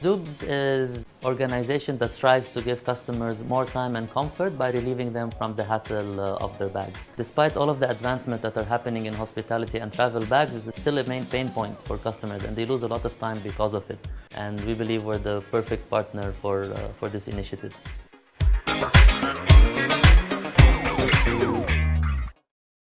Doobs is organization that strives to give customers more time and comfort by relieving them from the hassle uh, of their bags. Despite all of the advancements that are happening in hospitality and travel bags, it's still a main pain point for customers and they lose a lot of time because of it. And we believe we're the perfect partner for, uh, for this initiative.